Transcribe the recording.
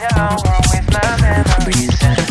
know always my memories.